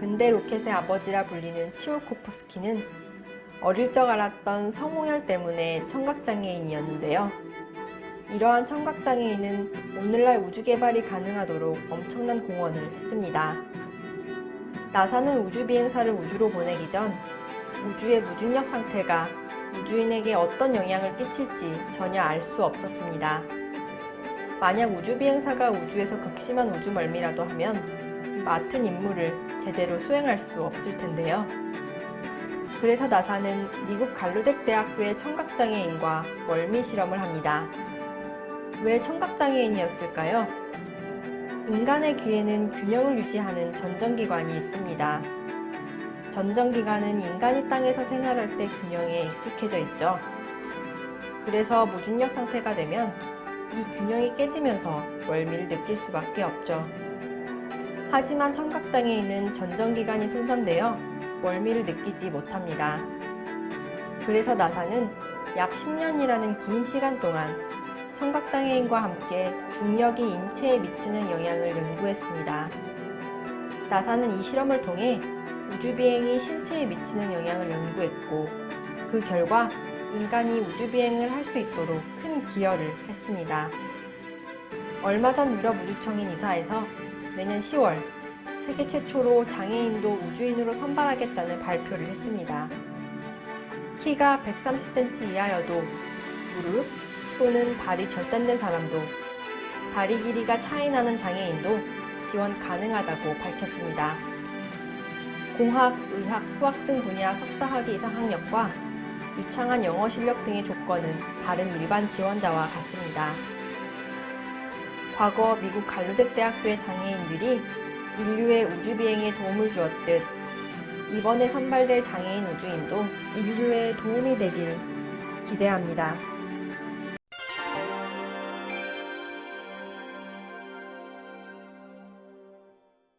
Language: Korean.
근대 로켓의 아버지라 불리는 치올코프스키는 어릴 적 알았던 성홍열 때문에 청각장애인이었는데요. 이러한 청각장애인은 오늘날 우주 개발이 가능하도록 엄청난 공헌을 했습니다. 나사는 우주 비행사를 우주로 보내기 전 우주의 무중력 상태가 우주인에게 어떤 영향을 끼칠지 전혀 알 수 없었습니다. 만약 우주 비행사가 우주에서 극심한 우주 멀미라도 하면 맡은 임무를 제대로 수행할 수 없을 텐데요. 그래서 나사는 미국 갈루덱 대학교의 청각장애인과 멀미 실험을 합니다. 왜 청각장애인이었을까요? 인간의 귀에는 균형을 유지하는 전정기관이 있습니다. 전정기관은 인간이 땅에서 생활할 때 균형에 익숙해져 있죠. 그래서 무중력 상태가 되면 이 균형이 깨지면서 멀미를 느낄 수밖에 없죠. 하지만 청각장애인은 전정기관이 손상되어 멀미를 느끼지 못합니다. 그래서 나사는 약 10년이라는 긴 시간 동안 청각장애인과 함께 중력이 인체에 미치는 영향을 연구했습니다. 나사는 이 실험을 통해 우주비행이 신체에 미치는 영향을 연구했고 그 결과 인간이 우주비행을 할 수 있도록 큰 기여를 했습니다. 얼마 전 유럽 우주청인 이사에서 내년 10월 세계 최초로 장애인도 우주인으로 선발하겠다는 발표를 했습니다. 키가 130cm 이하여도 무릎 또는 발이 절단된 사람도 다리 길이가 차이나는 장애인도 지원 가능하다고 밝혔습니다. 공학, 의학, 수학 등 분야 석사학위 이상 학력과 유창한 영어 실력 등의 조건은 다른 일반 지원자와 같습니다. 과거 미국 갈루덱 대학교의 장애인들이 인류의 우주비행에 도움을 주었듯 이번에 선발될 장애인 우주인도 인류에 도움이 되길 기대합니다.